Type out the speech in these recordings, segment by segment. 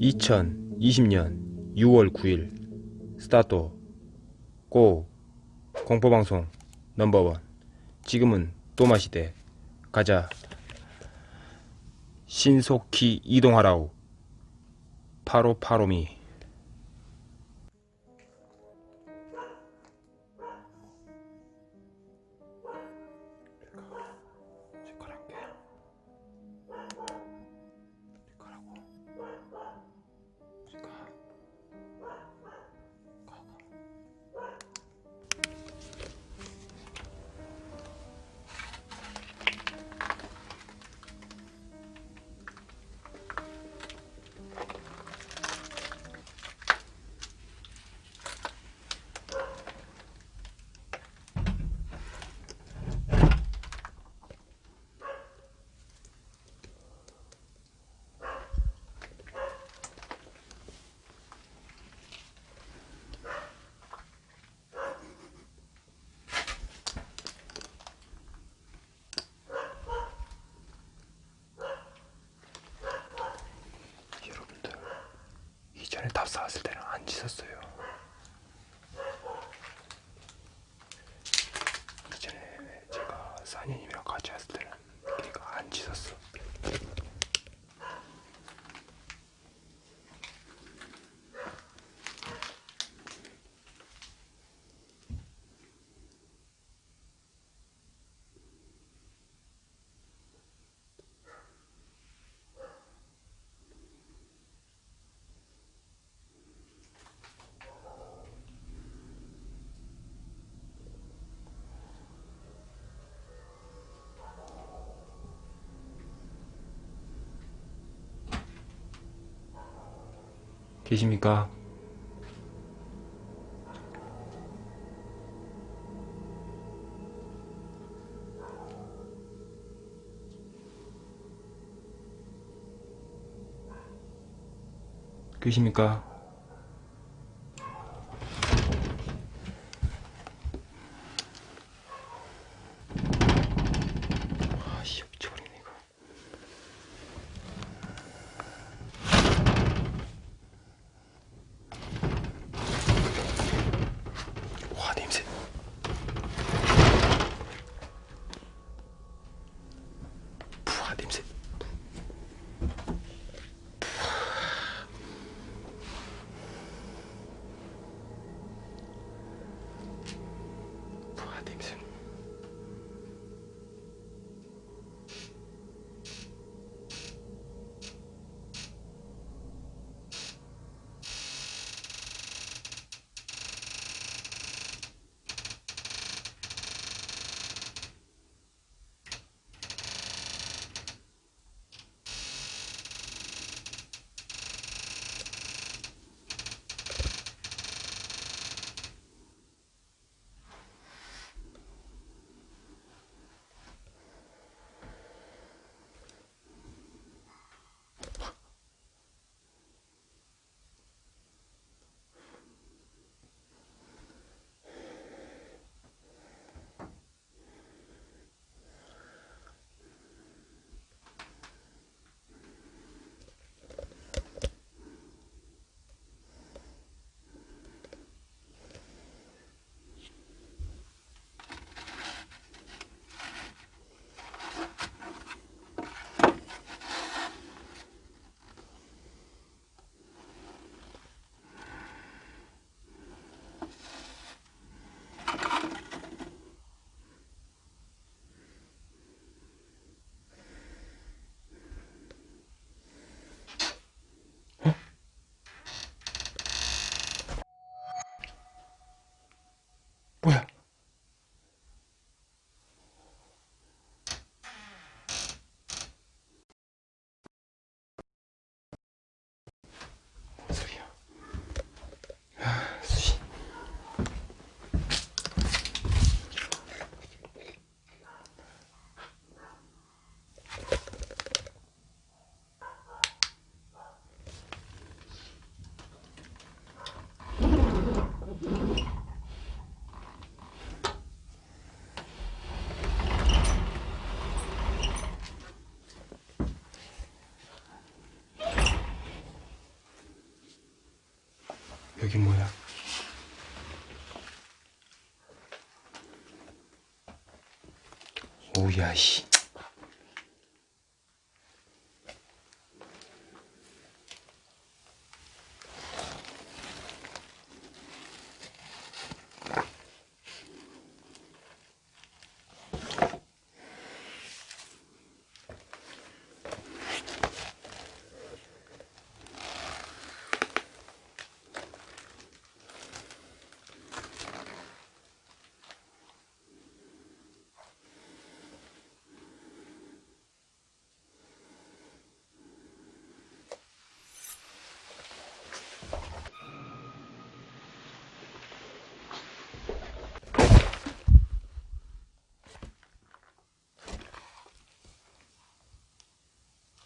(2020년 6월 9일) 스타트 고 공포방송 넘버원. 지금은 또마시대. 가자. 신속히 이동하라우 파로파로미 쌓았을 때는 안 짖었어요 이전에 제가 사녀님이랑 같이 왔을 때는 걔가 안 짖었어 계십니까? 계십니까? 여기 뭐야? 오야 씨.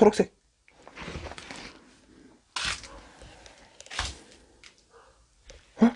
초록색. 어?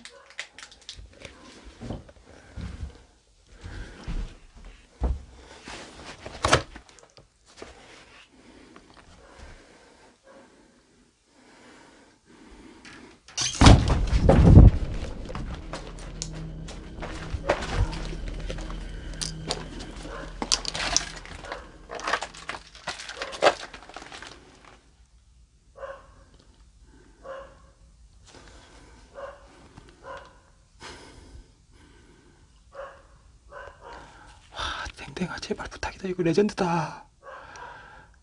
아, 댕댕아 제발 부탁이다. 이거 레전드다.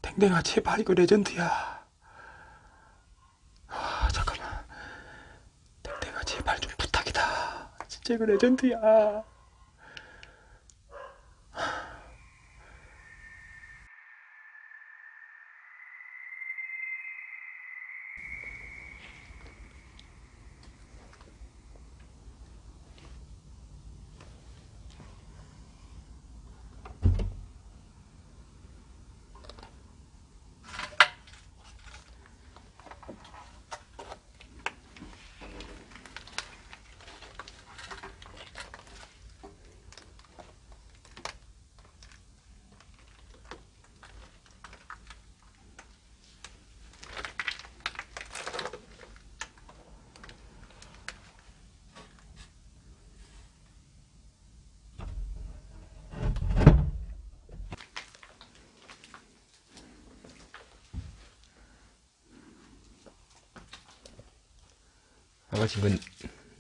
댕댕아 제발 이거 레전드야. 아 잠깐만. 댕댕아 제발 좀 부탁이다. 진짜 이거 레전드야 아버지 이건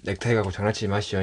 넥타이 갖고 장난치지 마시오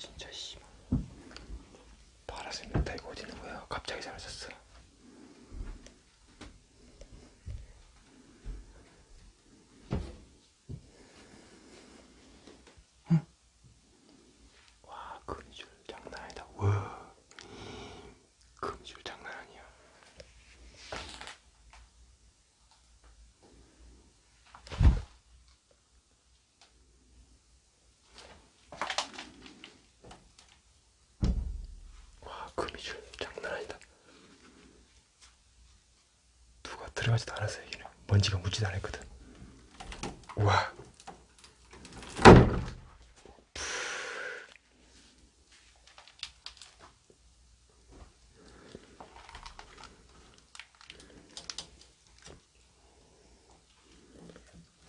진짜 씨. 파란색 넥타이가 어디 있는 거야 갑자기 사라졌어 응? 와 금줄 장난 아니다 와 금줄 장난 아니야 와 금이줄 장난 아니다 누가 들어가지도 않았어 여기는 먼지가 묻지도 않았거든. 우와.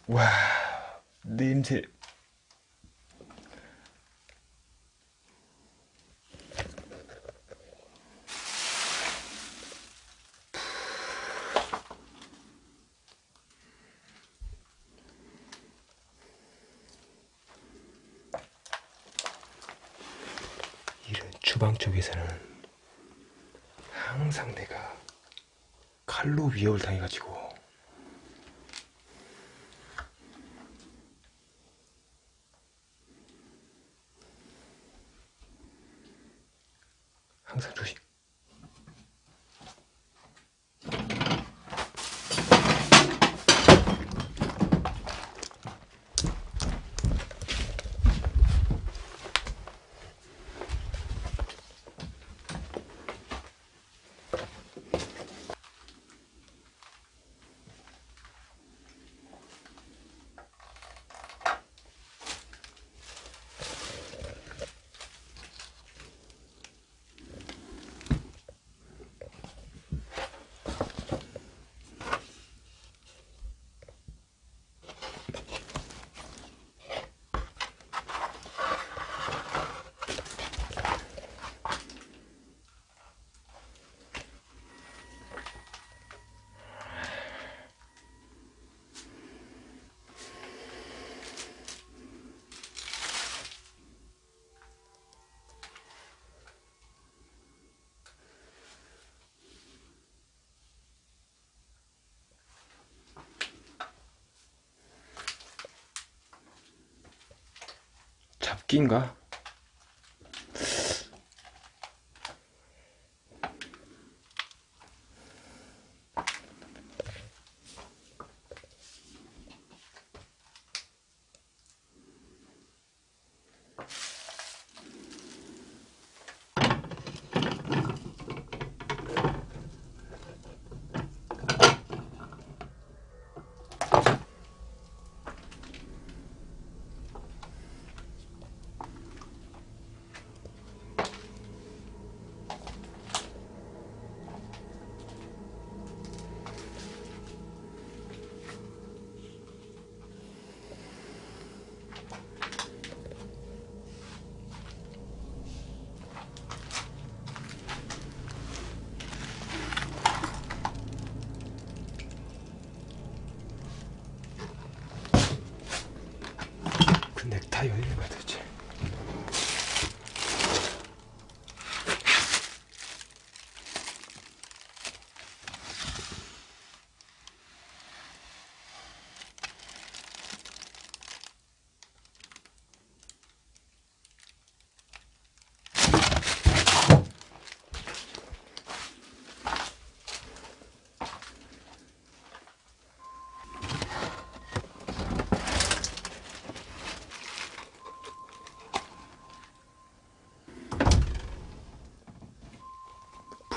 와. 냄새 주방 쪽에서는 항상 내가 칼로 위협을 당해가지고 항상 조심. 잡기인가? 그 넥타이 어디 가야 되지?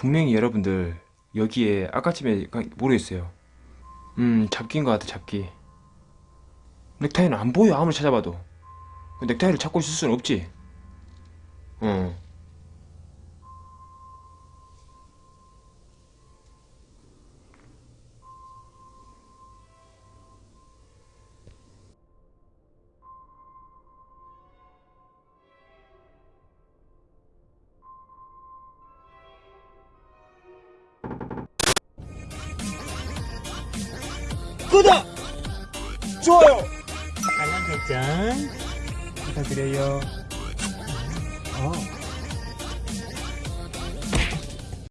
분명히 여러분들 여기에 아까쯤에 가- 모르겠어요. 음 잡기인 것 같아 잡기. 넥타이는 안 보여 아무리 찾아봐도. 그 넥타이를 찾고 있을 수는 없지. 어. 구독! 좋아요! 알람 설정 부탁드려요. 어.